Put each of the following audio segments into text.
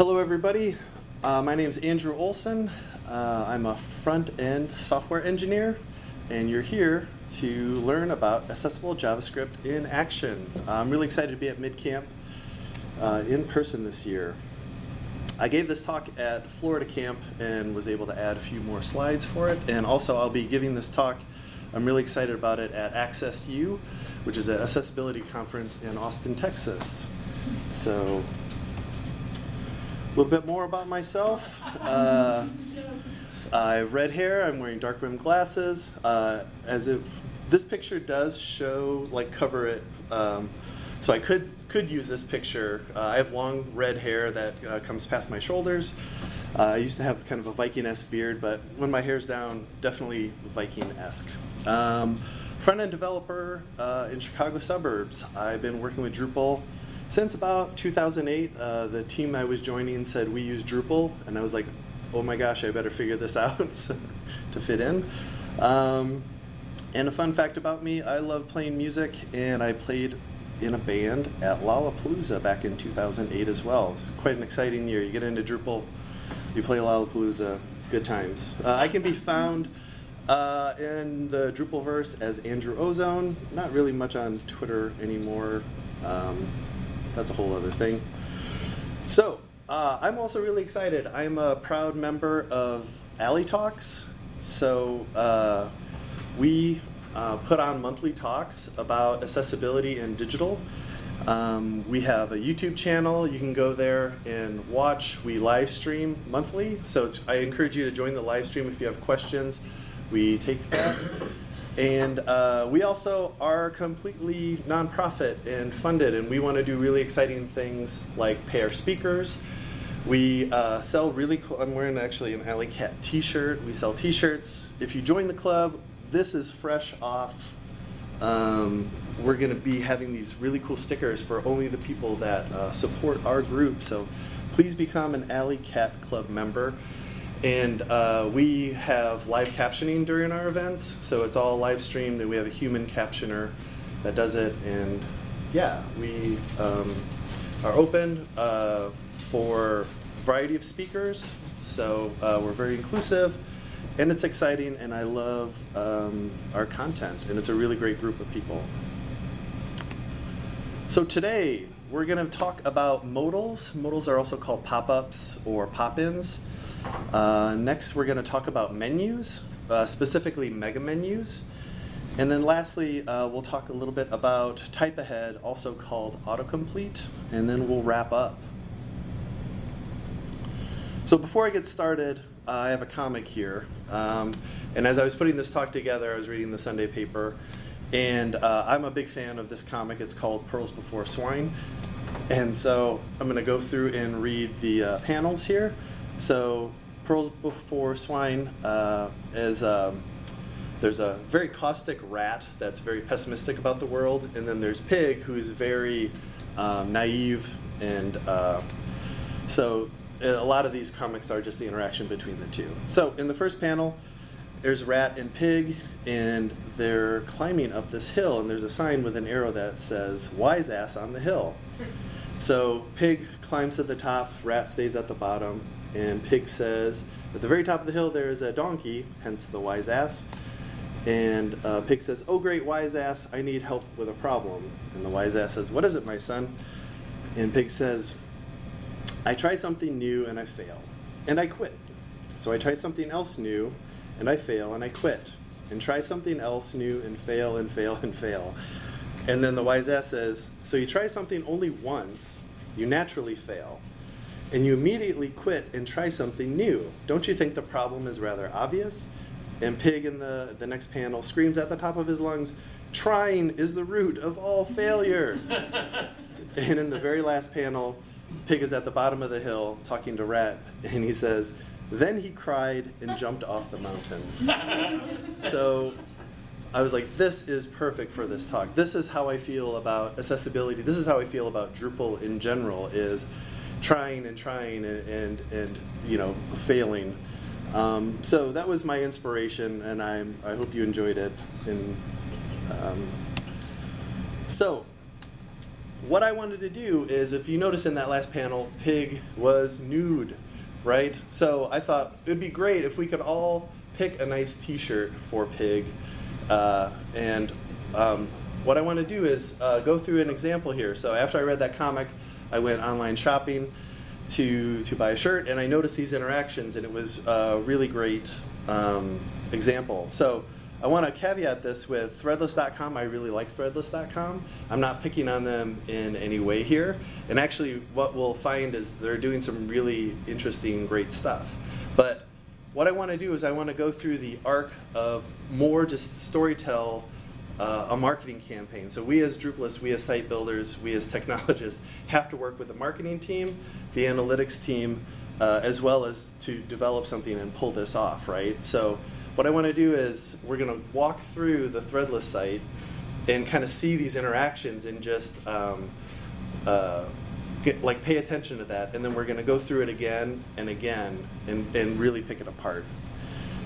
Hello, everybody. Uh, my name is Andrew Olson. Uh, I'm a front-end software engineer, and you're here to learn about accessible JavaScript in action. I'm really excited to be at MidCamp uh, in person this year. I gave this talk at Florida Camp and was able to add a few more slides for it. And also, I'll be giving this talk. I'm really excited about it at Access U, which is an accessibility conference in Austin, Texas. So a little bit more about myself. Uh, I have red hair. I'm wearing dark rimmed glasses. Uh, as if this picture does show, like, cover it. Um, so I could could use this picture. Uh, I have long red hair that uh, comes past my shoulders. Uh, I used to have kind of a Viking-esque beard, but when my hair's down, definitely Viking-esque. Um, Front-end developer uh, in Chicago suburbs. I've been working with Drupal since about 2008, uh, the team I was joining said we use Drupal, and I was like, oh my gosh, I better figure this out to fit in. Um, and a fun fact about me, I love playing music, and I played in a band at Lollapalooza back in 2008 as well. It's quite an exciting year. You get into Drupal, you play Lollapalooza, good times. Uh, I can be found uh, in the Drupalverse as Andrew Ozone. Not really much on Twitter anymore. Um, that's a whole other thing. So, uh, I'm also really excited. I'm a proud member of Alley Talks. So, uh, we uh, put on monthly talks about accessibility and digital. Um, we have a YouTube channel. You can go there and watch. We live stream monthly. So I encourage you to join the live stream if you have questions. We take that. And uh, we also are completely nonprofit and funded, and we want to do really exciting things like pay our speakers. We uh, sell really cool, I'm wearing actually an Alley Cat t-shirt. We sell t-shirts. If you join the club, this is fresh off. Um, we're going to be having these really cool stickers for only the people that uh, support our group. So please become an Alley Cat Club member. And uh, we have live captioning during our events, so it's all live streamed, and we have a human captioner that does it. And yeah, we um, are open uh, for a variety of speakers, so uh, we're very inclusive, and it's exciting, and I love um, our content, and it's a really great group of people. So today, we're going to talk about modals. Modals are also called pop-ups or pop-ins. Uh, next, we're going to talk about menus, uh, specifically mega menus. And then lastly, uh, we'll talk a little bit about type ahead, also called autocomplete, and then we'll wrap up. So before I get started, I have a comic here. Um, and as I was putting this talk together, I was reading the Sunday paper. And uh, I'm a big fan of this comic. It's called Pearls Before Swine. And so I'm going to go through and read the uh, panels here. So pearls before swine uh, is um, there's a very caustic rat that's very pessimistic about the world, and then there's pig who's very um, naive, and uh, so a lot of these comics are just the interaction between the two. So in the first panel, there's rat and pig, and they're climbing up this hill, and there's a sign with an arrow that says "wise ass on the hill." So pig climbs to the top, rat stays at the bottom, and Pig says, at the very top of the hill there is a donkey, hence the wise ass. And uh, Pig says, oh great wise ass, I need help with a problem. And the wise ass says, what is it my son? And Pig says, I try something new and I fail, and I quit. So I try something else new, and I fail, and I quit. And try something else new, and fail, and fail, and fail. And then the wise ass says, so you try something only once, you naturally fail and you immediately quit and try something new. Don't you think the problem is rather obvious? And Pig in the, the next panel screams at the top of his lungs, trying is the root of all failure. and in the very last panel, Pig is at the bottom of the hill talking to Rat, and he says, then he cried and jumped off the mountain. so I was like, this is perfect for this talk. This is how I feel about accessibility. This is how I feel about Drupal in general is trying and trying and, and, and you know, failing. Um, so that was my inspiration, and i I hope you enjoyed it. And um, so what I wanted to do is, if you notice in that last panel, pig was nude, right? So I thought it'd be great if we could all pick a nice T-shirt for pig. Uh, and um, what I want to do is uh, go through an example here. So after I read that comic, I went online shopping to to buy a shirt, and I noticed these interactions, and it was a really great um, example. So. I want to caveat this with Threadless.com. I really like Threadless.com. I'm not picking on them in any way here. And actually, what we'll find is they're doing some really interesting, great stuff. But what I want to do is I want to go through the arc of more just storytell uh, a marketing campaign. So we as Drupalists, we as site builders, we as technologists have to work with the marketing team, the analytics team, uh, as well as to develop something and pull this off, right? So what I want to do is we're going to walk through the Threadless site and kind of see these interactions and just um, uh, get, like pay attention to that. And then we're going to go through it again and again and, and really pick it apart.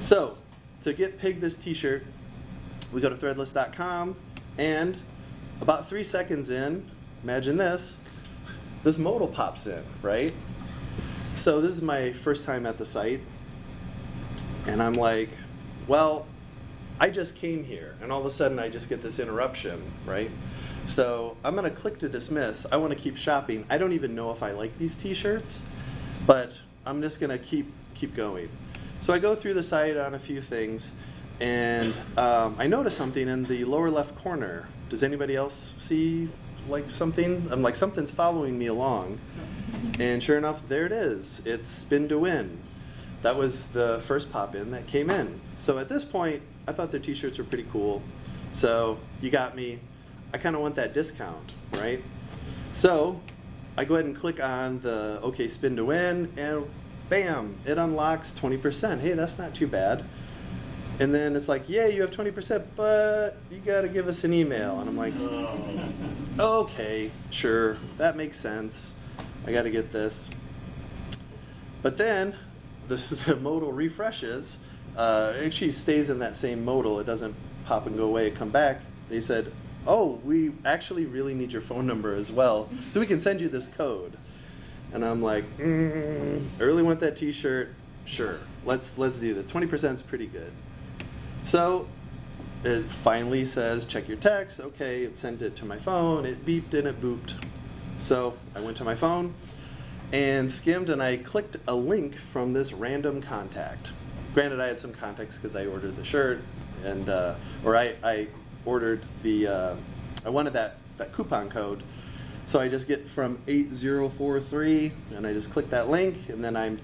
So to get Pig this t-shirt, we go to threadless.com and about three seconds in, imagine this, this modal pops in, right? So this is my first time at the site and I'm like, well, I just came here, and all of a sudden I just get this interruption, right? So I'm going to click to dismiss. I want to keep shopping. I don't even know if I like these t-shirts, but I'm just going to keep keep going. So I go through the site on a few things, and um, I notice something in the lower left corner. Does anybody else see like something? I'm like something's following me along, and sure enough, there it is. It's spin to win that was the first pop in that came in. So at this point, I thought their t-shirts were pretty cool. So you got me. I kind of want that discount, right? So I go ahead and click on the OK spin to win, and bam, it unlocks 20%. Hey, that's not too bad. And then it's like, yeah, you have 20%, but you got to give us an email. And I'm like, okay, sure, that makes sense. I got to get this. But then the, the modal refreshes, uh, it actually stays in that same modal. It doesn't pop and go away and come back. They said, oh, we actually really need your phone number as well, so we can send you this code. And I'm like, mm, I really want that T-shirt. Sure, let's let's do this. 20% is pretty good. So it finally says, check your text. Okay, it sent it to my phone. It beeped and it booped. So I went to my phone and skimmed and I clicked a link from this random contact. Granted, I had some context because I ordered the shirt and, uh, or I, I ordered the, uh, I wanted that, that coupon code. So I just get from 8043 and I just click that link and then I'm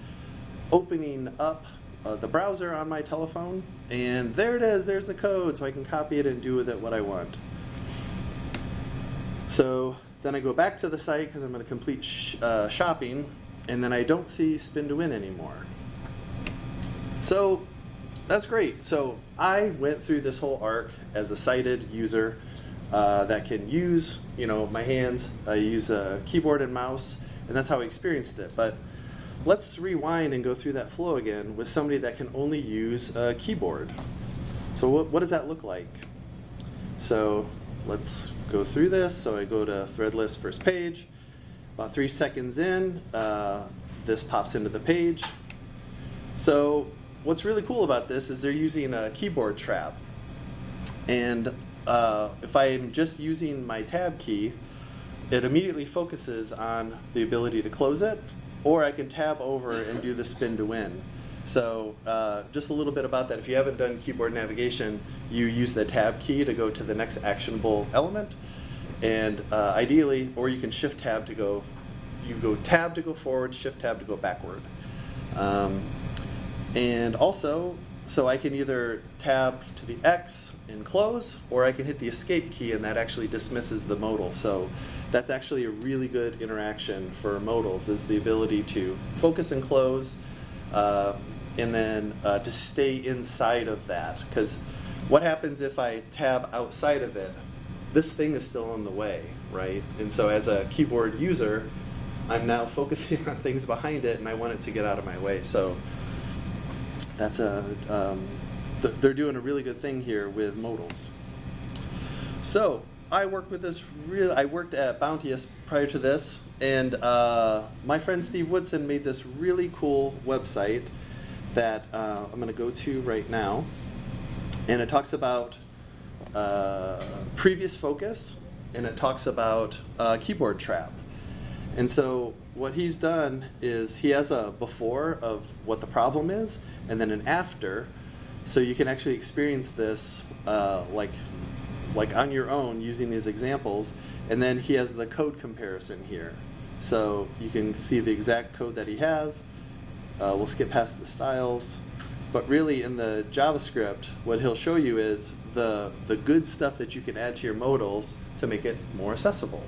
opening up uh, the browser on my telephone and there it is, there's the code so I can copy it and do with it what I want. So then I go back to the site because I'm going to complete sh uh, shopping, and then I don't see spin to win anymore. So that's great. So I went through this whole arc as a sighted user uh, that can use, you know, my hands. I use a keyboard and mouse, and that's how I experienced it. But let's rewind and go through that flow again with somebody that can only use a keyboard. So what, what does that look like? So let's go through this. So I go to Threadless first page. About three seconds in, uh, this pops into the page. So what's really cool about this is they're using a keyboard trap. And uh, if I'm just using my tab key, it immediately focuses on the ability to close it, or I can tab over and do the spin to win. So uh, just a little bit about that. If you haven't done keyboard navigation, you use the tab key to go to the next actionable element. And uh, ideally, or you can shift tab to go, you go tab to go forward, shift tab to go backward. Um, and also, so I can either tab to the X and close, or I can hit the escape key and that actually dismisses the modal. So that's actually a really good interaction for modals is the ability to focus and close, uh, and then uh, to stay inside of that. Because what happens if I tab outside of it? This thing is still in the way, right? And so as a keyboard user, I'm now focusing on things behind it, and I want it to get out of my way. So that's a um, th they're doing a really good thing here with modals. So I worked with this real. I worked at Bounteous prior to this, and uh, my friend Steve Woodson made this really cool website that uh, I'm going to go to right now, and it talks about uh, previous focus, and it talks about uh, keyboard trap. And so what he's done is he has a before of what the problem is, and then an after, so you can actually experience this uh, like like on your own using these examples. And then he has the code comparison here, so you can see the exact code that he has. Uh, we'll skip past the styles, but really in the JavaScript, what he'll show you is the the good stuff that you can add to your modals to make it more accessible.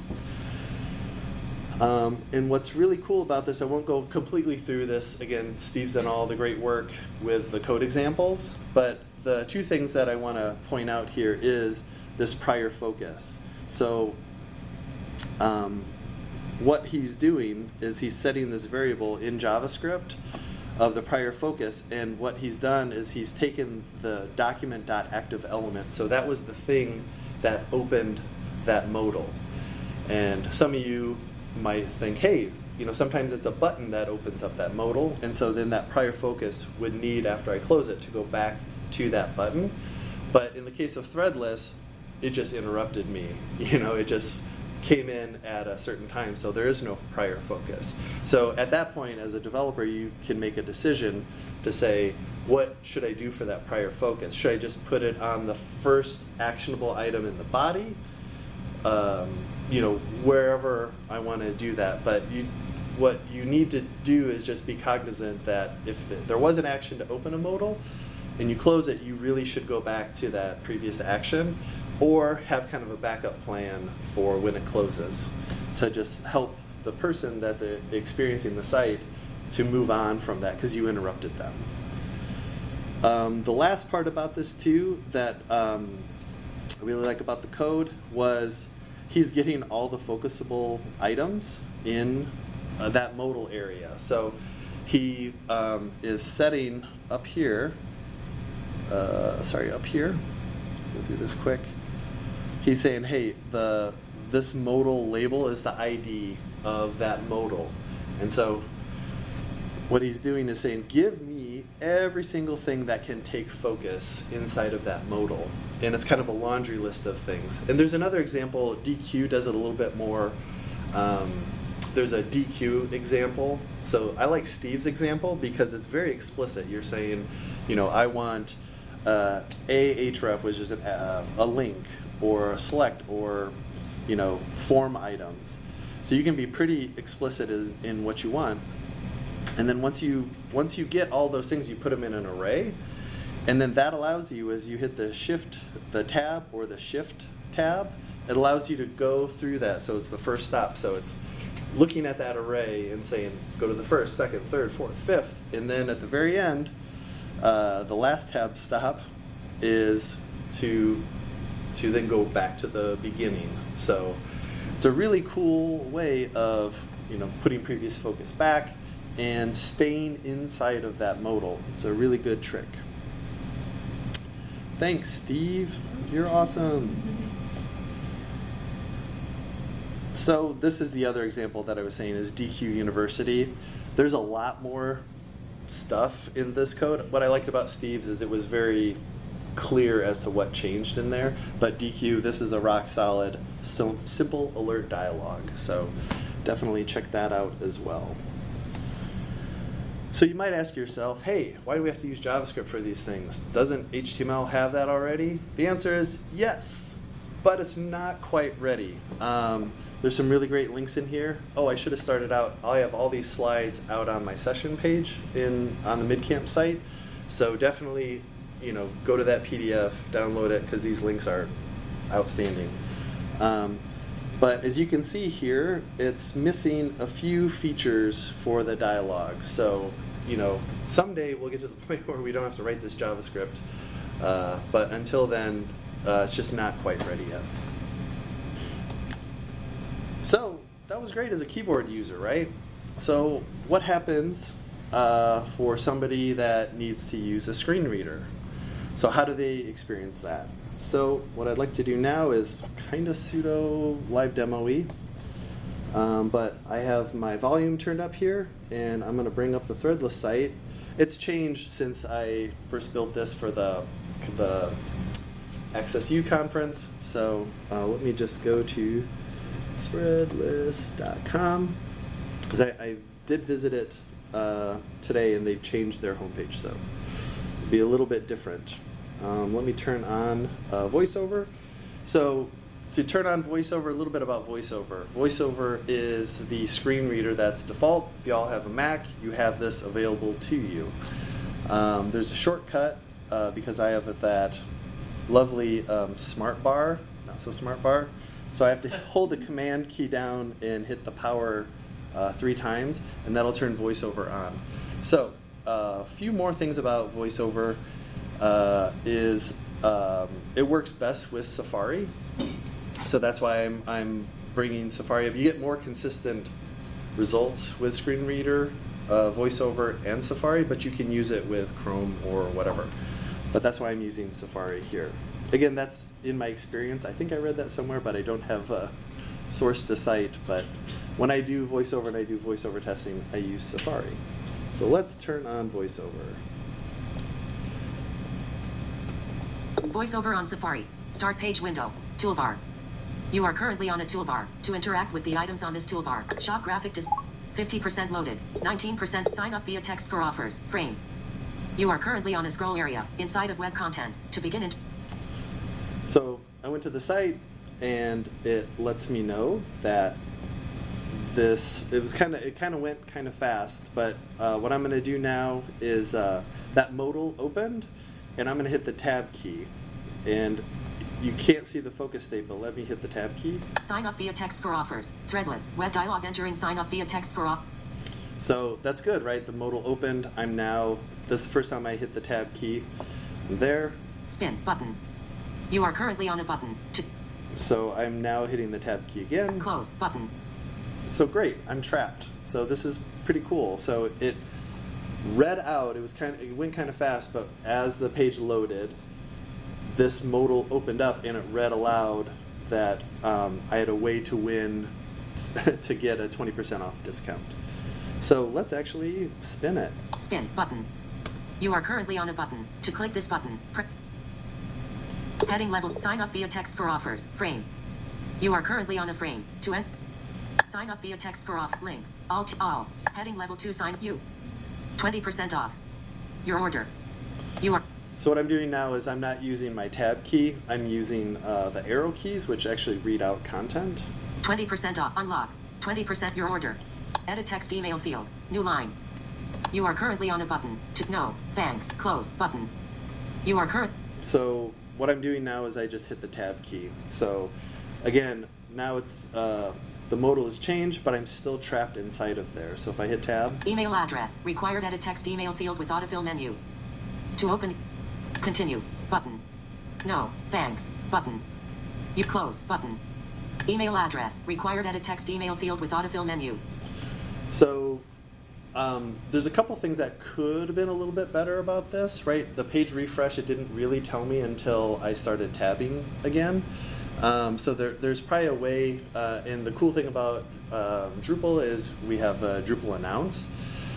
Um, and what's really cool about this, I won't go completely through this. Again, Steve's done all the great work with the code examples, but the two things that I want to point out here is this prior focus. So um, what he's doing is he's setting this variable in JavaScript of the prior focus, and what he's done is he's taken the document.activeElement. So that was the thing that opened that modal. And some of you might think, hey, you know, sometimes it's a button that opens up that modal, and so then that prior focus would need, after I close it, to go back to that button. But in the case of threadless, it just interrupted me. You know, it just came in at a certain time, so there is no prior focus. So at that point, as a developer, you can make a decision to say, what should I do for that prior focus? Should I just put it on the first actionable item in the body? Um, you know, wherever I want to do that. But you, what you need to do is just be cognizant that if it, there was an action to open a modal and you close it, you really should go back to that previous action or have kind of a backup plan for when it closes to just help the person that's a, experiencing the site to move on from that because you interrupted them. Um, the last part about this too that um, I really like about the code was he's getting all the focusable items in uh, that modal area. So he um, is setting up here, uh, sorry, up here, go through this quick. He's saying, hey, the this modal label is the ID of that modal. And so what he's doing is saying, give me every single thing that can take focus inside of that modal. And it's kind of a laundry list of things. And there's another example, Deque does it a little bit more. Um, there's a Deque example. So I like Steve's example because it's very explicit. You're saying, you know, I want uh, a href, which is a, uh, a link, or a select, or you know, form items. So you can be pretty explicit in, in what you want. And then once you once you get all those things, you put them in an array, and then that allows you, as you hit the shift, the tab or the shift tab, it allows you to go through that. So it's the first stop. So it's looking at that array and saying, go to the first, second, third, fourth, fifth, and then at the very end, uh, the last tab stop is to to then go back to the beginning. So it's a really cool way of you know putting previous focus back and staying inside of that modal. It's a really good trick. Thanks, Steve. You're awesome. So this is the other example that I was saying is Deque University. There's a lot more stuff in this code. What I liked about Steve's is it was very clear as to what changed in there. But DQ, this is a rock solid, simple alert dialog. So definitely check that out as well. So you might ask yourself, hey, why do we have to use JavaScript for these things? Doesn't HTML have that already? The answer is yes, but it's not quite ready. Um, there's some really great links in here. Oh, I should have started out, I have all these slides out on my session page in on the MidCamp site. So definitely, you know, go to that PDF, download it, because these links are outstanding. Um, but as you can see here, it's missing a few features for the dialog. So, you know, someday we'll get to the point where we don't have to write this JavaScript. Uh, but until then, uh, it's just not quite ready yet. So that was great as a keyboard user, right? So what happens uh, for somebody that needs to use a screen reader? So how do they experience that? So what I'd like to do now is kind of pseudo live demo-y. Um, but I have my volume turned up here, and I'm going to bring up the threadless site. It's changed since I first built this for the, the Access U conference. So uh, let me just go to threadless.com because I, I, did visit it uh, today and they've changed their homepage, so it'll be a little bit different. Um, let me turn on uh, VoiceOver. So to turn on VoiceOver, a little bit about VoiceOver. VoiceOver is the screen reader that's default. If y'all have a Mac, you have this available to you. Um, there's a shortcut uh, because I have that lovely um, smart bar, not so smart bar. So I have to hold the command key down and hit the power uh, three times, and that'll turn VoiceOver on. So a uh, few more things about VoiceOver uh, is um, it works best with Safari. So that's why I'm, I'm bringing Safari up. You get more consistent results with Screen Reader, uh, VoiceOver, and Safari, but you can use it with Chrome or whatever. But that's why I'm using Safari here. Again, that's in my experience. I think I read that somewhere, but I don't have a source to cite. But when I do VoiceOver and I do VoiceOver testing, I use Safari. So let's turn on VoiceOver. VoiceOver on Safari. Start page window. Toolbar. You are currently on a toolbar. To interact with the items on this toolbar, shop graphic dis 50% loaded, 19% sign up via text for offers, frame. You are currently on a scroll area, inside of web content. To begin it. So I went to the site and it lets me know that this it was kind of it kind of went kind of fast but uh, what I'm gonna do now is uh, that modal opened and I'm gonna hit the tab key. And you can't see the focus state but let me hit the tab key. Sign up via text for offers. Threadless. Web dialog entering. Sign up via text for off. So that's good right? The modal opened. I'm now this is the first time I hit the tab key. I'm there. Spin. Button. You are currently on a button. To so I'm now hitting the tab key again. Close. Button. So great, I'm trapped. So this is pretty cool. So it read out, it was kind of, it went kind of fast, but as the page loaded, this modal opened up and it read aloud that um, I had a way to win to get a 20% off discount. So let's actually spin it. Spin button. You are currently on a button. To click this button, heading level, sign up via text for offers, frame. You are currently on a frame. To end, Sign up via text for off. Link. Alt all. Heading level 2 sign you. 20% off. Your order. You are. So what I'm doing now is I'm not using my tab key. I'm using uh, the arrow keys, which actually read out content. 20% off. Unlock. 20% your order. Edit text email field. New line. You are currently on a button. To no. Thanks. Close. Button. You are current. So what I'm doing now is I just hit the tab key. So again, now it's uh, the modal has changed, but I'm still trapped inside of there. So if I hit tab. Email address. Required edit text email field with autofill menu. To open. Continue. Button. No. Thanks. Button. You close. Button. Email address. Required edit text email field with autofill menu. So um, there's a couple things that could have been a little bit better about this, right? The page refresh, it didn't really tell me until I started tabbing again. Um, so there, there's probably a way, uh, and the cool thing about um, Drupal is we have Drupal announce.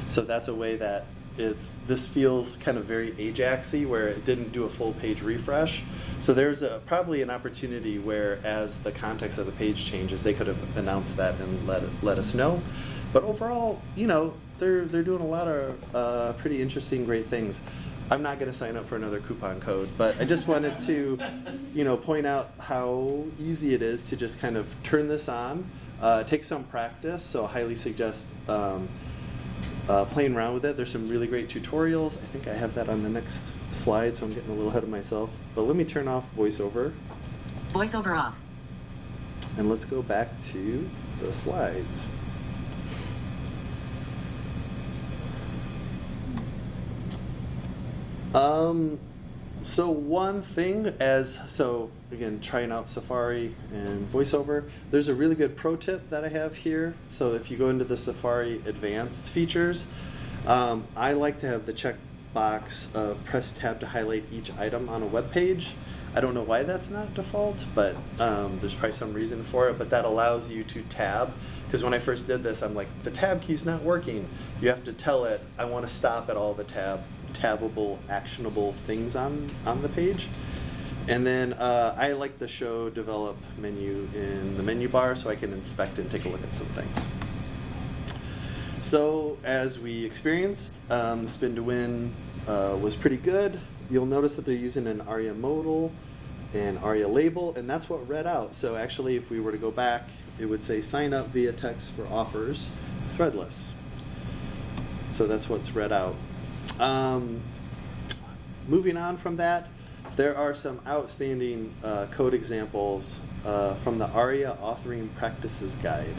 So that's a way that it's, this feels kind of very Ajaxy where it didn't do a full page refresh. So there's a, probably an opportunity where as the context of the page changes, they could have announced that and let, let us know. But overall, you know, they're, they're doing a lot of uh, pretty interesting, great things. I'm not going to sign up for another coupon code, but I just wanted to, you know, point out how easy it is to just kind of turn this on. Uh, take some practice, so I highly suggest um, uh, playing around with it. There's some really great tutorials. I think I have that on the next slide, so I'm getting a little ahead of myself. But let me turn off VoiceOver. VoiceOver off. And let's go back to the slides. Um, so one thing as, so again, trying out Safari and VoiceOver, there's a really good pro tip that I have here. So if you go into the Safari advanced features, um, I like to have the checkbox of press tab to highlight each item on a web page. I don't know why that's not default, but um, there's probably some reason for it. But that allows you to tab. Because when I first did this, I'm like, the tab key's not working. You have to tell it, I want to stop at all the tab tabable, actionable things on on the page. And then uh, I like the show develop menu in the menu bar so I can inspect and take a look at some things. So as we experienced, um, the spin to win uh, was pretty good. You'll notice that they're using an ARIA modal and ARIA label, and that's what read out. So actually, if we were to go back, it would say sign up via text for offers, threadless. So that's what's read out. Um, moving on from that, there are some outstanding uh, code examples uh, from the ARIA Authoring Practices Guide.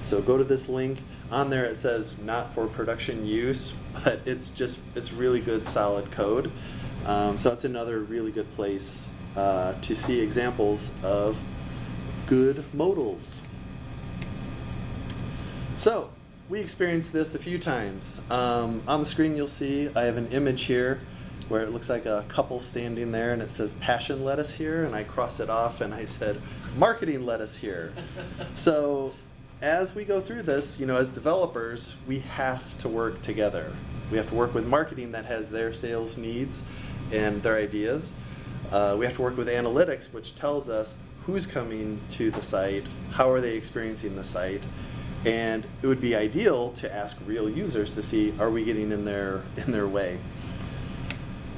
So go to this link. On there it says not for production use, but it's just it's really good solid code. Um, so that's another really good place uh, to see examples of good modals. So we experienced this a few times. Um, on the screen you'll see I have an image here where it looks like a couple standing there and it says passion lettuce here and I crossed it off and I said marketing lettuce here. so as we go through this, you know, as developers, we have to work together. We have to work with marketing that has their sales needs and their ideas. Uh, we have to work with analytics, which tells us who's coming to the site, how are they experiencing the site, and it would be ideal to ask real users to see are we getting in their in their way.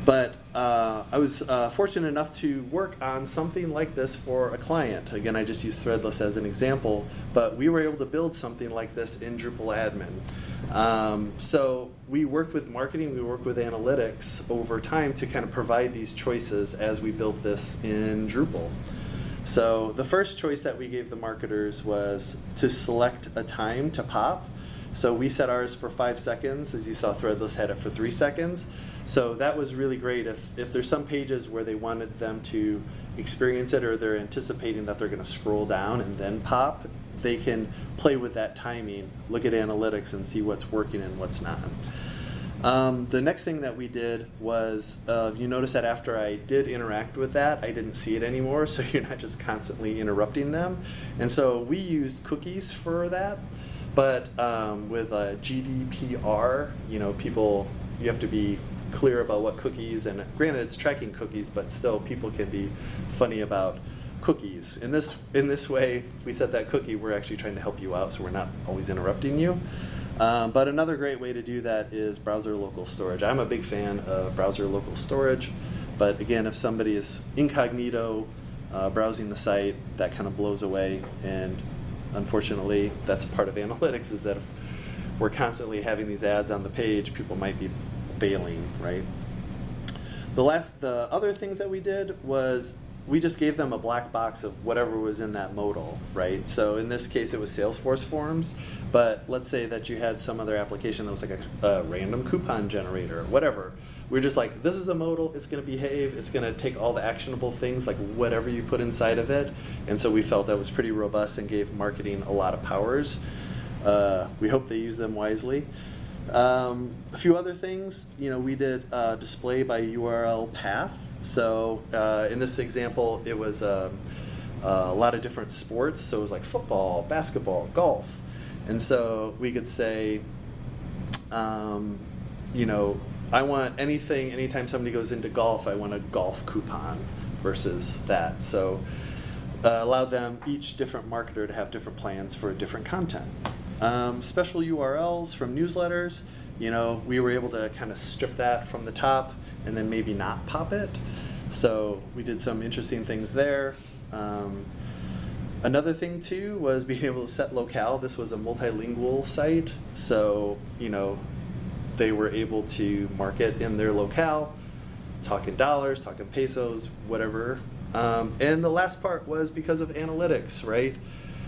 But uh, I was uh, fortunate enough to work on something like this for a client. Again, I just use Threadless as an example, but we were able to build something like this in Drupal admin. Um, so we worked with marketing, we worked with analytics over time to kind of provide these choices as we built this in Drupal. So the first choice that we gave the marketers was to select a time to pop. So we set ours for five seconds. As you saw, Threadless had it for three seconds. So that was really great. If, if there's some pages where they wanted them to experience it or they're anticipating that they're going to scroll down and then pop, they can play with that timing, look at analytics and see what's working and what's not. Um, the next thing that we did was, uh, you notice that after I did interact with that, I didn't see it anymore, so you're not just constantly interrupting them. And so we used cookies for that, but um, with GDPR, you know, people, you have to be clear about what cookies, and granted it's tracking cookies, but still people can be funny about cookies. In this, in this way, if we set that cookie, we're actually trying to help you out, so we're not always interrupting you. Um, but another great way to do that is browser local storage. I'm a big fan of browser local storage, but again, if somebody is incognito uh, browsing the site, that kind of blows away. And unfortunately, that's part of analytics is that if we're constantly having these ads on the page, people might be bailing, right? The last, the other things that we did was we just gave them a black box of whatever was in that modal, right? So in this case, it was Salesforce forms, but let's say that you had some other application that was like a, a random coupon generator, or whatever. We're just like, this is a modal, it's going to behave, it's going to take all the actionable things, like whatever you put inside of it. And so we felt that was pretty robust and gave marketing a lot of powers. Uh, we hope they use them wisely. Um, a few other things, you know, we did uh, display by URL path. So uh, in this example, it was um, a lot of different sports. So it was like football, basketball, golf. And so we could say, um, you know, I want anything, anytime somebody goes into golf, I want a golf coupon versus that. So uh, allowed them, each different marketer, to have different plans for different content. Um, special URLs from newsletters, you know, we were able to kind of strip that from the top and then maybe not pop it. So we did some interesting things there. Um, another thing too was being able to set locale. This was a multilingual site, so you know they were able to market in their locale, talking dollars, talking pesos, whatever. Um, and the last part was because of analytics, right?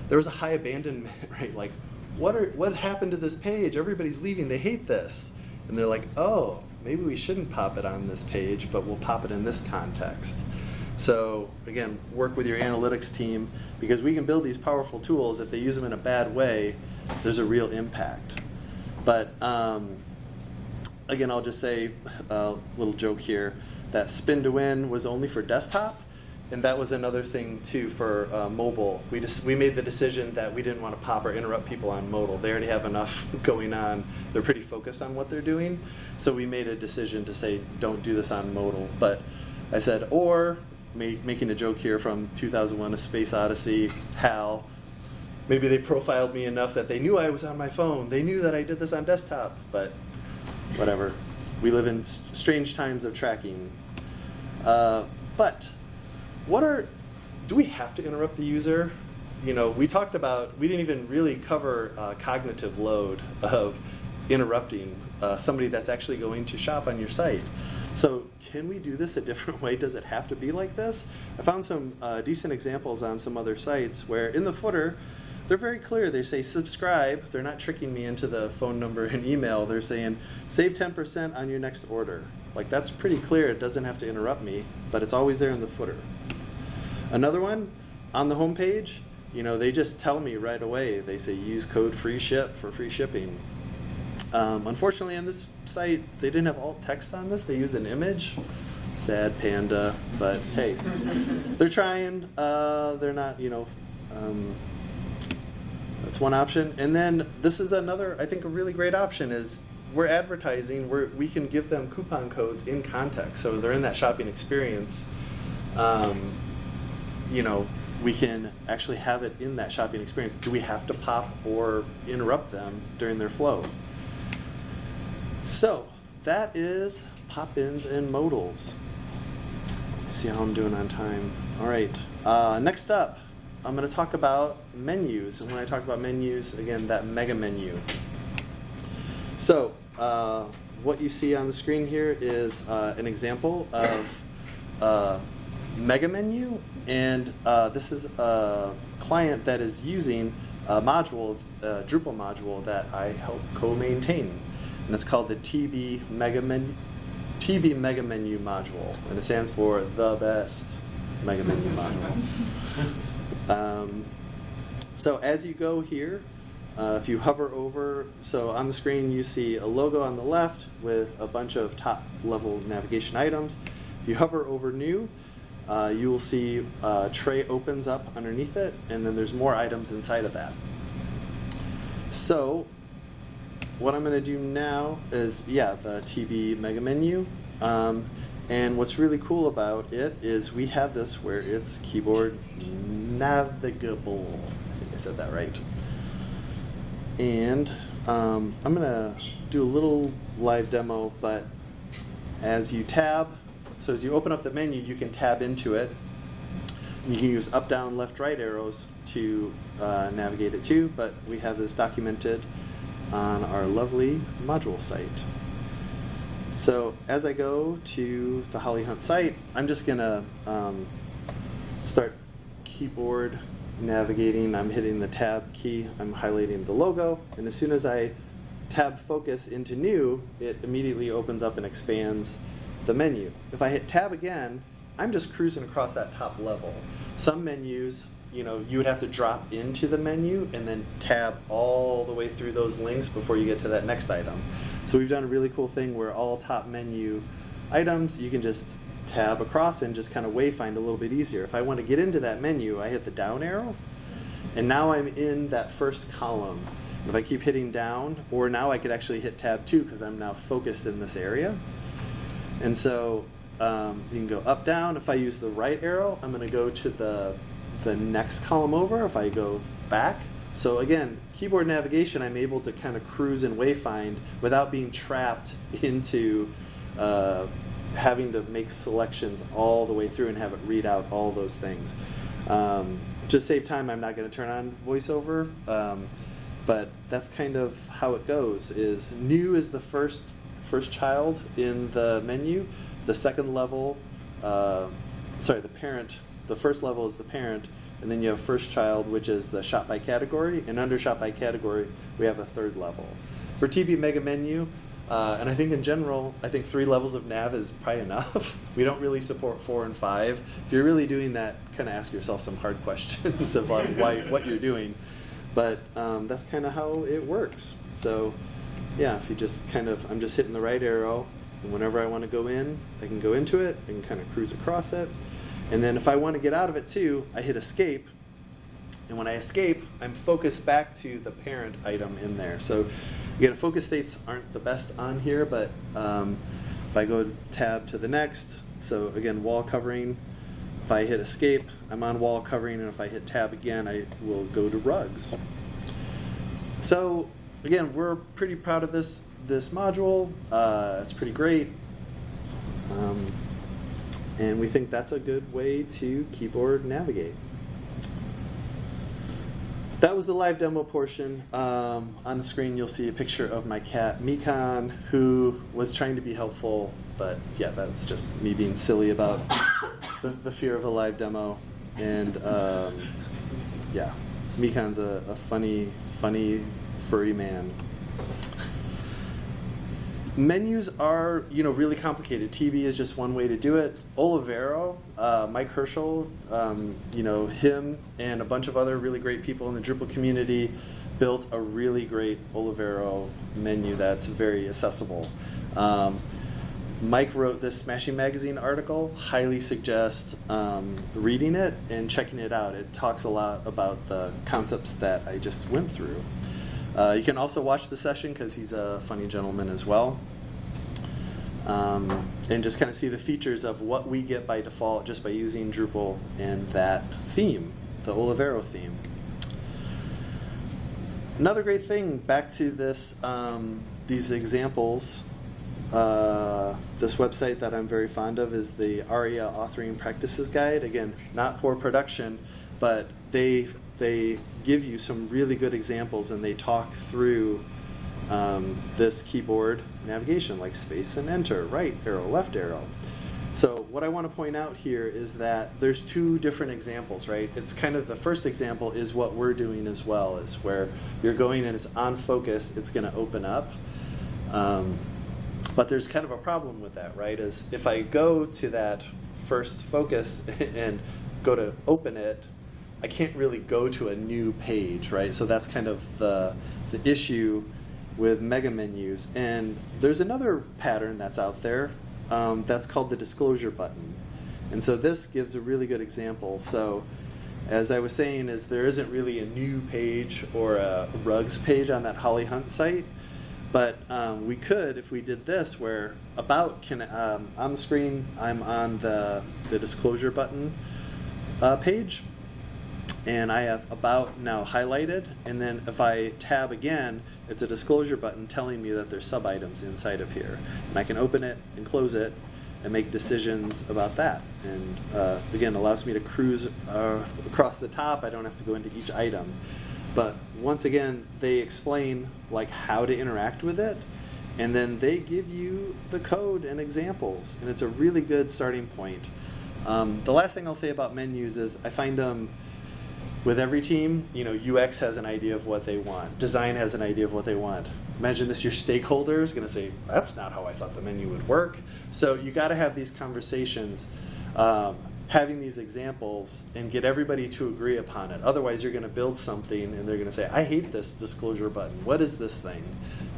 There was a high abandonment rate, like what are what happened to this page? Everybody's leaving. They hate this. And they're like, oh, maybe we shouldn't pop it on this page, but we'll pop it in this context. So again, work with your analytics team because we can build these powerful tools. If they use them in a bad way, there's a real impact. But um, again, I'll just say a little joke here that spin to win was only for desktop and that was another thing too for uh, mobile. We just we made the decision that we didn't want to pop or interrupt people on modal. They already have enough going on. They're pretty focused on what they're doing. So we made a decision to say don't do this on modal. But I said or ma- making a joke here from 2001: A Space Odyssey. Hal. Maybe they profiled me enough that they knew I was on my phone. They knew that I did this on desktop. But whatever. We live in strange times of tracking. Uh, but what are do we have to interrupt the user? You know we talked about we didn't even really cover uh, cognitive load of interrupting uh, somebody that's actually going to shop on your site. So can we do this a different way? Does it have to be like this? I found some uh, decent examples on some other sites where in the footer they're very clear. They say subscribe. They're not tricking me into the phone number and email. They're saying save 10% on your next order like that's pretty clear it doesn't have to interrupt me but it's always there in the footer Another one on the home page, you know, they just tell me right away. They say use code free ship for free shipping. Um, unfortunately, on this site, they didn't have alt text on this. They used an image. Sad panda, but hey, they're trying. Uh, they're not, you know. Um, that's one option. And then this is another, I think, a really great option is we're advertising. Where we can give them coupon codes in context, so they're in that shopping experience. Um, you know, we can actually have it in that shopping experience. Do we have to pop or interrupt them during their flow? So that is pop-ins and modals. Let's see how I'm doing on time. All right. Uh, next up, I'm going to talk about menus. And when I talk about menus, again, that mega menu. So uh, what you see on the screen here is uh, an example of uh, mega menu and uh, this is a client that is using a module, a Drupal module that I help co-maintain, and it's called the TB Mega Menu, TB Mega Menu module, and it stands for the best Mega Menu module. Um, so as you go here, uh, if you hover over, so on the screen you see a logo on the left with a bunch of top level navigation items. If you hover over new, uh, you will see a tray opens up underneath it, and then there's more items inside of that. So, what I'm going to do now is, yeah, the TB mega menu. Um, and what's really cool about it is we have this where it's keyboard navigable. I think I said that right. And um, I'm going to do a little live demo, but as you tab, so as you open up the menu, you can tab into it. You can use up, down, left, right arrows to uh, navigate it too, but we have this documented on our lovely module site. So as I go to the Holly Hunt site, I'm just gonna um, start keyboard navigating. I'm hitting the tab key, I'm highlighting the logo, and as soon as I tab focus into new, it immediately opens up and expands the menu. If I hit tab again, I'm just cruising across that top level. Some menus, you know, you would have to drop into the menu and then tab all the way through those links before you get to that next item. So we've done a really cool thing where all top menu items, you can just tab across and just kind of wayfind a little bit easier. If I want to get into that menu, I hit the down arrow, and now I'm in that first column. If I keep hitting down, or now I could actually hit tab 2 because I'm now focused in this area. And so um, you can go up, down. If I use the right arrow, I'm going to go to the, the next column over. If I go back, so again, keyboard navigation, I'm able to kind of cruise and wayfind without being trapped into uh, having to make selections all the way through and have it read out all those things. Um, just save time, I'm not going to turn on voiceover, um, but that's kind of how it goes. Is new is the first first child in the menu. The second level, uh, sorry, the parent. The first level is the parent, and then you have first child, which is the shop by category, and under shop by category, we have a third level. For TB Mega Menu, uh, and I think in general, I think three levels of nav is probably enough. we don't really support four and five. If you're really doing that, kind of ask yourself some hard questions of like why what you're doing. But um, that's kind of how it works. So yeah, if you just kind of, I'm just hitting the right arrow, and whenever I want to go in, I can go into it and kind of cruise across it. And then if I want to get out of it too, I hit escape. And when I escape, I'm focused back to the parent item in there. So again, focus states aren't the best on here, but um, if I go tab to the next, so again, wall covering, if I hit escape, I'm on wall covering, and if I hit tab again, I will go to rugs. So again, we're pretty proud of this this module. Uh, it's pretty great. Um, and we think that's a good way to keyboard navigate. That was the live demo portion. Um, on the screen, you'll see a picture of my cat, Mikan, who was trying to be helpful, but yeah, that's just me being silly about the, the fear of a live demo. And um, yeah, Mikan's a, a funny, funny, furry man menus are you know really complicated. TB is just one way to do it. Olivero, uh, Mike Herchel, um, you know him and a bunch of other really great people in the Drupal community built a really great Olivero menu that's very accessible. Um, Mike wrote this Smashing Magazine article. Highly suggest um, reading it and checking it out. It talks a lot about the concepts that I just went through. Uh, you can also watch the session because he's a funny gentleman as well. Um, and just kind of see the features of what we get by default just by using Drupal and that theme, the Olivero theme. Another great thing, back to this, um, these examples, uh, this website that I'm very fond of is the ARIA Authoring Practices Guide. Again, not for production, but they they give you some really good examples and they talk through um, this keyboard navigation like space and enter, right arrow, left arrow. So what I want to point out here is that there's two different examples, right? It's kind of the first example is what we're doing as well, is where you're going and it's on focus, it's going to open up. Um, but there's kind of a problem with that, right? Is if I go to that first focus and go to open it, I can't really go to a new page, right? So that's kind of the, the issue with mega menus. And there's another pattern that's out there um, that's called the disclosure button. And so this gives a really good example. So as I was saying, is there isn't really a new page or a rugs page on that Holly Hunt site. But um, we could, if we did this, where about can um, on the screen, I'm on the the disclosure button uh, page, and I have about now highlighted and then if I tab again it's a disclosure button telling me that there's sub items inside of here. And I can open it and close it and make decisions about that. And uh, again allows me to cruise uh, across the top. I don't have to go into each item. But once again they explain like how to interact with it. And then they give you the code and examples. And it's a really good starting point. Um, the last thing I'll say about menus is I find them um, with every team, you know, UX has an idea of what they want. Design has an idea of what they want. Imagine this, your stakeholder is going to say, that's not how I thought the menu would work. So you got to have these conversations, um, having these examples, and get everybody to agree upon it. Otherwise, you're going to build something, and they're going to say, I hate this disclosure button. What is this thing?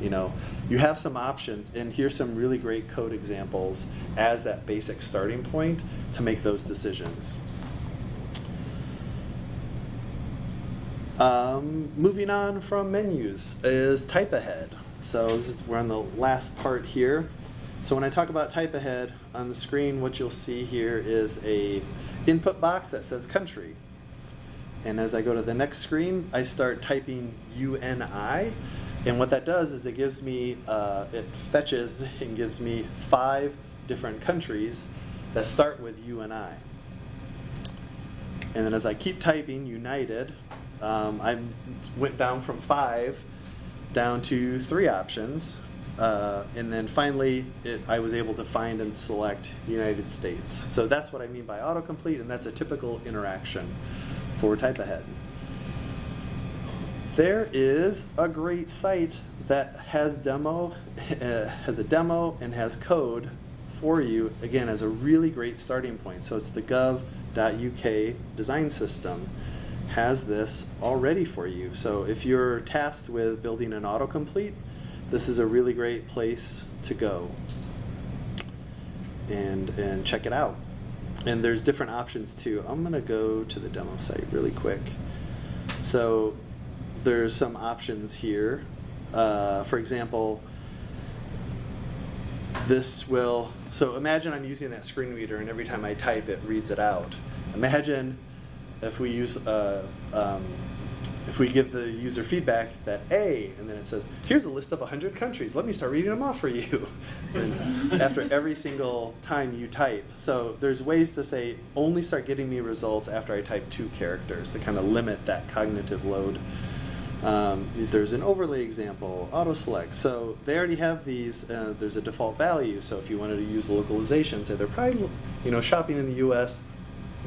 You know, you have some options, and here's some really great code examples as that basic starting point to make those decisions. Um, moving on from menus is type ahead. So is, we're on the last part here. So when I talk about type ahead on the screen, what you'll see here is a input box that says country. And as I go to the next screen, I start typing UNI. And what that does is it gives me, uh, it fetches and gives me five different countries that start with UNI. And then as I keep typing United, um, I went down from five down to three options. Uh, and then finally, it, I was able to find and select United States. So that's what I mean by autocomplete, and that's a typical interaction for type ahead. There is a great site that has demo, uh, has a demo and has code for you, again, as a really great starting point. So it's the gov.uk design system has this already for you. So if you're tasked with building an autocomplete, this is a really great place to go and, and check it out. and there's different options too. I'm gonna go to the demo site really quick. So there's some options here. Uh, for example, this will, so imagine I'm using that screen reader and every time I type it reads it out. Imagine if we use, uh, um, if we give the user feedback that A, and then it says, here's a list of 100 countries, let me start reading them off for you. after every single time you type. So there's ways to say, only start getting me results after I type two characters to kind of limit that cognitive load. Um, there's an overlay example, auto select. So they already have these. Uh, there's a default value. So if you wanted to use localization, say they're probably, you know, shopping in the U.S.,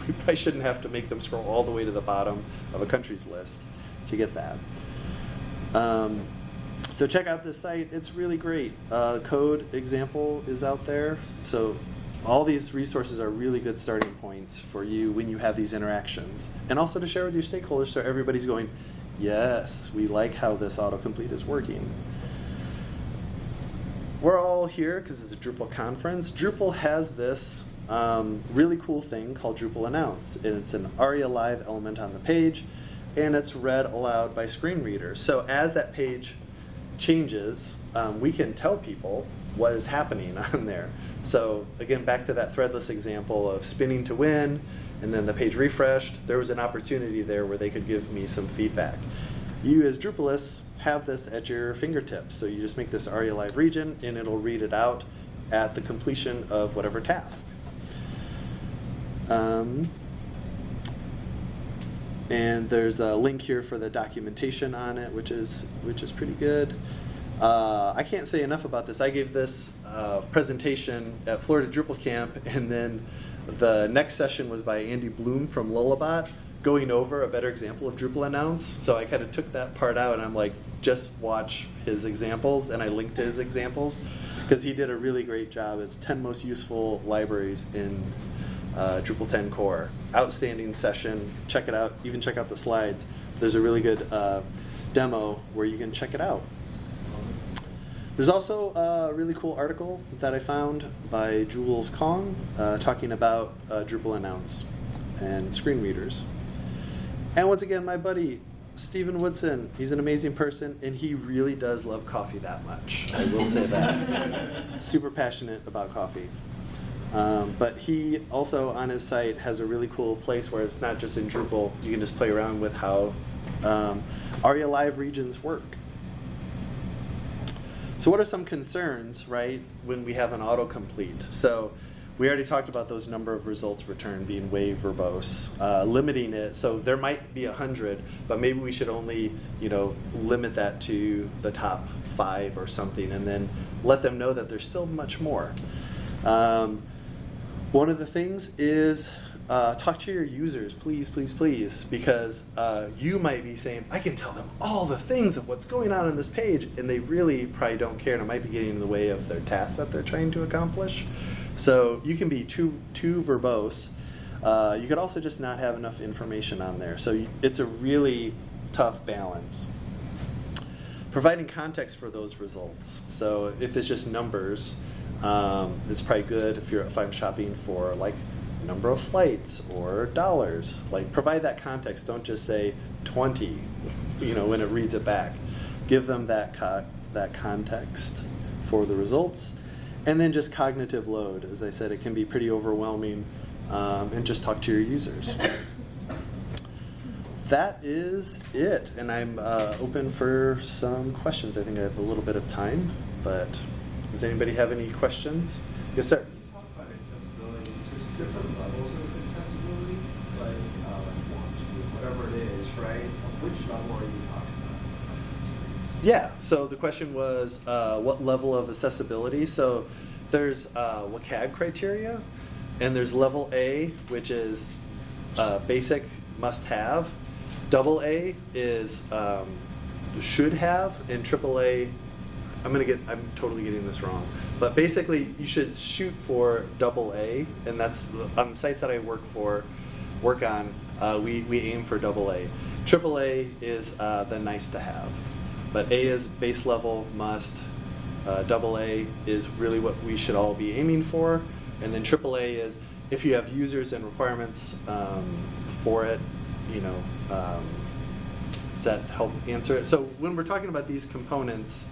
we probably shouldn't have to make them scroll all the way to the bottom of a country's list to get that. Um, so check out this site. It's really great. Uh, code example is out there. So all these resources are really good starting points for you when you have these interactions. And also to share with your stakeholders so everybody's going, yes, we like how this autocomplete is working. We're all here because it's a Drupal conference. Drupal has this um, really cool thing called Drupal Announce. And it's an ARIA Live element on the page, and it's read aloud by screen readers. So as that page changes, um, we can tell people what is happening on there. So again, back to that threadless example of spinning to win, and then the page refreshed, there was an opportunity there where they could give me some feedback. You as Drupalists have this at your fingertips. So you just make this ARIA Live region, and it'll read it out at the completion of whatever task. Um, and there's a link here for the documentation on it, which is which is pretty good. Uh, I can't say enough about this. I gave this uh, presentation at Florida Drupal Camp, and then the next session was by Andy Blum from Lullabot, going over a better example of Drupal announce. So I kind of took that part out, and I'm like, just watch his examples, and I linked to his examples because he did a really great job. It's 10 most useful libraries in uh, Drupal 10 core. Outstanding session. Check it out. Even check out the slides. There's a really good uh, demo where you can check it out. There's also a really cool article that I found by Jules Kong uh, talking about uh, Drupal Announce and screen readers. And once again, my buddy Stephen Woodson, he's an amazing person, and he really does love coffee that much. I will say that. Super passionate about coffee. Um, but he also on his site has a really cool place where it's not just in Drupal. You can just play around with how um, ARIA Live regions work. So what are some concerns, right, when we have an autocomplete? So we already talked about those number of results returned being way verbose, uh, limiting it. So there might be a hundred, but maybe we should only, you know, limit that to the top five or something, and then let them know that there's still much more. Um, one of the things is uh, talk to your users, please, please, please, because uh, you might be saying, I can tell them all the things of what's going on on this page, and they really probably don't care, and it might be getting in the way of their task that they're trying to accomplish. So you can be too too verbose. Uh, you could also just not have enough information on there. So it's a really tough balance. Providing context for those results. So if it's just numbers, um, it's probably good if you're if I'm shopping for like number of flights or dollars. Like provide that context. Don't just say 20, you know, when it reads it back. Give them that co that context for the results. And then just cognitive load. As I said, it can be pretty overwhelming. Um, and just talk to your users. that is it. And I'm uh, open for some questions. I think I have a little bit of time, but does anybody have any questions? Yes, sir. Different levels of accessibility, like whatever it is, right? Which level are you talking about? Yeah, so the question was uh, what level of accessibility? So there's uh, WCAG criteria, and there's level A, which is uh, basic must have. Double A is um, should have, and triple A, I'm gonna get, I'm totally getting this wrong. But basically, you should shoot for double A, and that's the, on the sites that I work for, work on. Uh, we we aim for double A. Triple A is uh, the nice to have, but A is base level must. Uh, double A is really what we should all be aiming for, and then triple A is if you have users and requirements um, for it, you know, um, does that help answer it? So when we're talking about these components,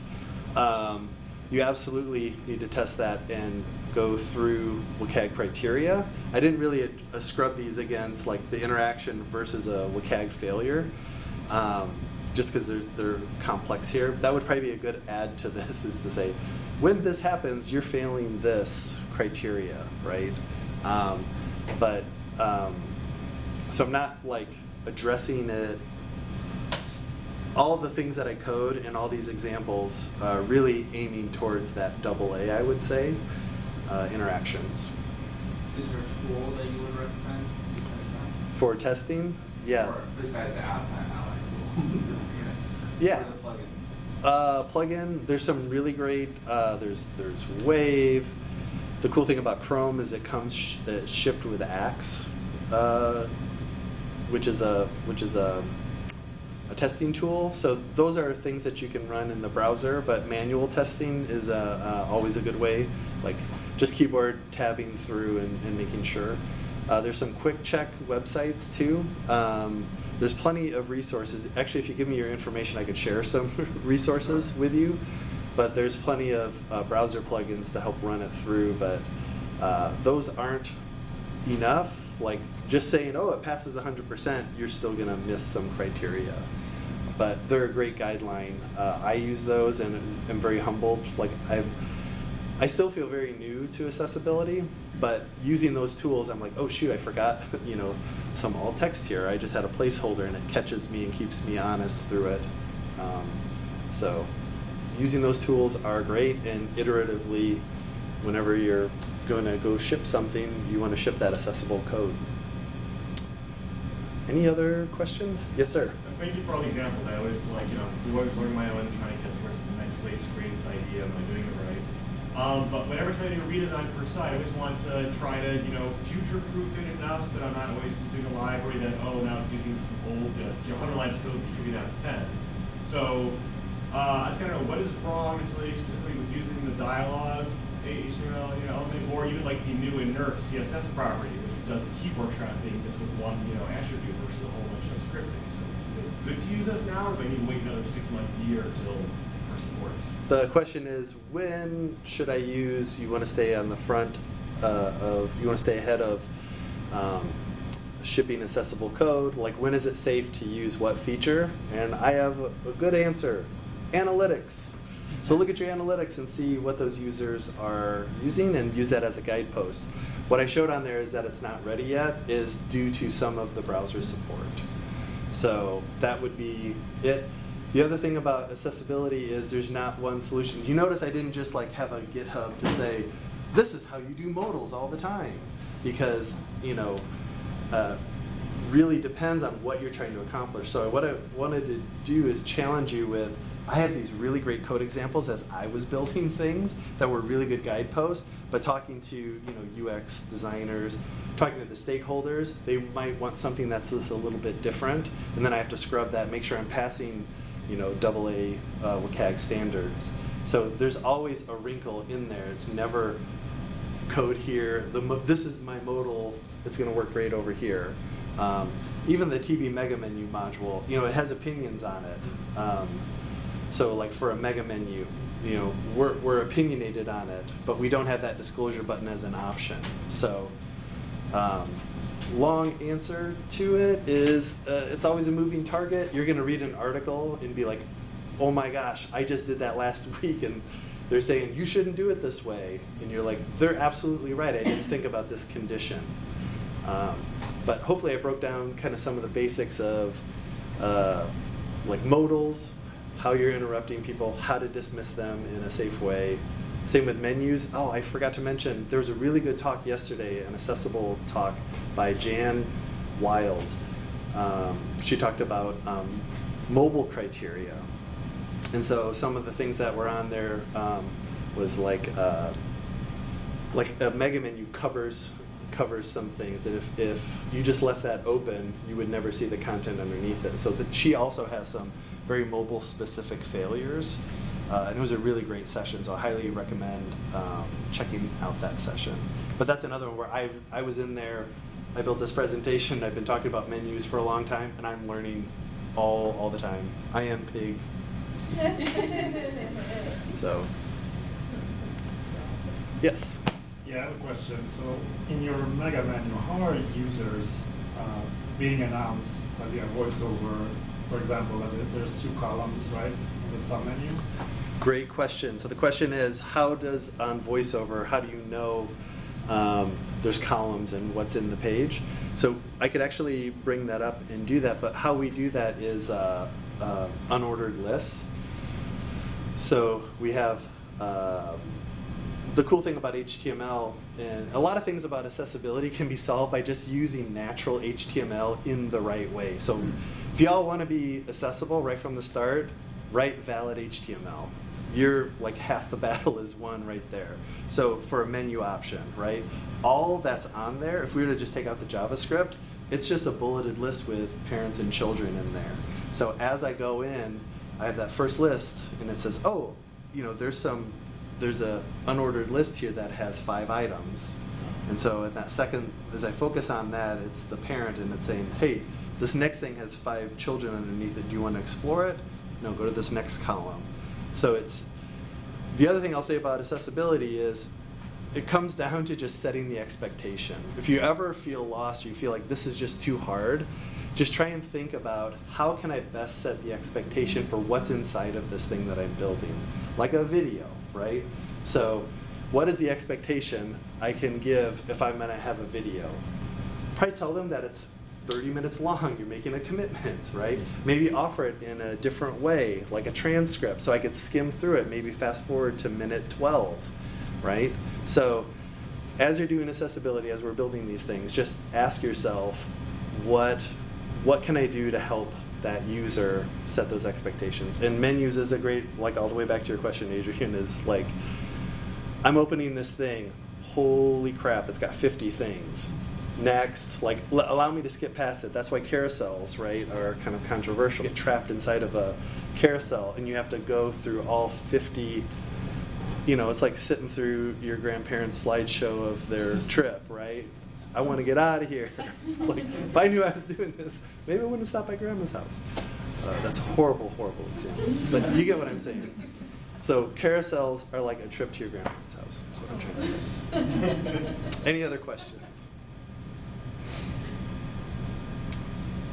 um, you absolutely need to test that and go through WCAG criteria. I didn't really uh, scrub these against like the interaction versus a WCAG failure, um, just because they're, they're complex here. That would probably be a good add to this is to say, when this happens, you're failing this criteria, right? Um, but um, so I'm not like addressing it all the things that I code and all these examples are really aiming towards that double A, I would say, uh, interactions. Is there a tool that you would recommend to test that? For testing, yeah. Or besides the app? Yeah. Plugin? Uh, plugin, there's some really great, uh, there's, there's Wave. The cool thing about Chrome is it comes sh- shipped with Axe, uh, which is a, which is a, a testing tool. So those are things that you can run in the browser, but manual testing is uh, uh, always a good way. Like just keyboard tabbing through and, and making sure. Uh, there's some quick check websites too. Um, there's plenty of resources. Actually, if you give me your information, I could share some resources with you. But there's plenty of uh, browser plugins to help run it through. But those aren't enough. Like just saying, oh, it passes 100%, you're still going to miss some criteria. But they're a great guideline. Uh, I use those and I'm very humbled. Like I, I still feel very new to accessibility, but using those tools, I'm like, oh shoot, I forgot, you know, some alt text here. I just had a placeholder and it catches me and keeps me honest through it. Um, so using those tools are great and iteratively, whenever you're going to go ship something, you want to ship that accessible code. Any other questions? Yes, sir. Thank you for all the examples. I always like, you know, we always learn my own, trying to get towards the next latest, greatest idea. Am I doing it right? Um, but whenever to do a redesign per site, I always want to try to, you know, future-proof it enough so that I'm not always doing a library that, oh, now it's using this old, uh, you know, 100 lines of code should be down to 10. So uh, I just kind of know what is wrong specifically with using the dialogue HTML you know, element, or even like the new inert CSS property, does the keyboard trapping just with one, you know, attribute versus a whole bunch of scripting. So is it good to use those now, or do I need to wait another six months, a year until? The question is, when should I use? You want to stay on the front uh, of. You want to stay ahead of um, shipping accessible code. Like, when is it safe to use what feature? And I have a good answer: analytics. So look at your analytics and see what those users are using, and use that as a guidepost. What I showed on there is that it's not ready yet is due to some of the browser support. So that would be it. The other thing about accessibility is there's not one solution. You notice I didn't just like have a GitHub to say, this is how you do modals all the time. Because, you know, uh, really depends on what you're trying to accomplish. So what I wanted to do is challenge you with, I have these really great code examples as I was building things that were really good guideposts, but talking to you know UX designers, talking to the stakeholders, they might want something that's just a little bit different, and then I have to scrub that, make sure I'm passing you know double uh, WCAG standards. So there's always a wrinkle in there. It's never code here. This is my modal. It's going to work great over here. Um, even the TB Mega Menu module, you know, it has opinions on it. Um, so like for a mega menu, you know, we're, we're opinionated on it, but we don't have that disclosure button as an option. So um, long answer to it is uh, it's always a moving target. You're going to read an article and be like, oh my gosh, I just did that last week and they're saying you shouldn't do it this way. And you're like, they're absolutely right. I didn't think about this condition. Um, but hopefully I broke down kind of some of the basics of uh, like modals, how you're interrupting people, how to dismiss them in a safe way. Same with menus. Oh, I forgot to mention, there was a really good talk yesterday, an accessible talk by Jan Wild. Um, she talked about um, mobile criteria. And so some of the things that were on there um, was like, uh, like a mega menu covers covers some things and if, if you just left that open you would never see the content underneath it so she also has some very mobile specific failures uh, and it was a really great session so i highly recommend um, checking out that session. But that's another one where I I was in there. I built this presentation. I've been talking about menus for a long time, and I'm learning all all the time. I am pig. So, yes. Yeah, I have a question. So in your mega menu, how are users uh, being announced by the voiceover? For example, there's two columns, right, in the sub menu. Great question. So the question is, how does on VoiceOver, how do you know um, there's columns and what's in the page? So I could actually bring that up and do that, but how we do that is uh, uh, unordered lists. So we have uh, the cool thing about HTML and a lot of things about accessibility can be solved by just using natural HTML in the right way. So if y'all want to be accessible right from the start, write valid HTML. You're like half the battle is won right there. So for a menu option, right? All that's on there, if we were to just take out the JavaScript, it's just a bulleted list with parents and children in there. So as I go in, I have that first list and it says, oh, you know, there's some there's a unordered list here that has five items. And so in that second, as I focus on that, it's the parent and it's saying, hey, this next thing has five children underneath it. Do you want to explore it? No, go to this next column. So it's, the other thing I'll say about accessibility is it comes down to just setting the expectation. If you ever feel lost, you feel like this is just too hard, just try and think about how can I best set the expectation for what's inside of this thing that I'm building, like a video, right? So, what is the expectation I can give if I'm going to have a video? Probably tell them that it's 30 minutes long. You're making a commitment, right? Maybe offer it in a different way, like a transcript, so I could skim through it. Maybe fast forward to minute 12, right? So, as you're doing accessibility, as we're building these things, just ask yourself, what what can I do to help that user set those expectations? And menus is a great, like all the way back to your question, Adrian, is like, I'm opening this thing. Holy crap, it's got 50 things. Next, like, l- allow me to skip past it. That's why carousels, right, are kind of controversial. You get trapped inside of a carousel and you have to go through all 50 you know, it's like sitting through your grandparents' slideshow of their trip, right? I want to get out of here. like, if I knew I was doing this, maybe I wouldn't stop by grandma's house. Uh, that's a horrible, horrible example. But you get what I'm saying. So carousels are like a trip to your grandparents' house. That's what I'm trying to say. Any other questions?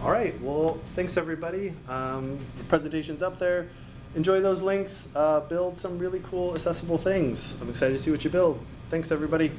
All right. Well, thanks everybody. Um, the presentation's up there. Enjoy those links. Uh, build some really cool, accessible things. I'm excited to see what you build. Thanks everybody.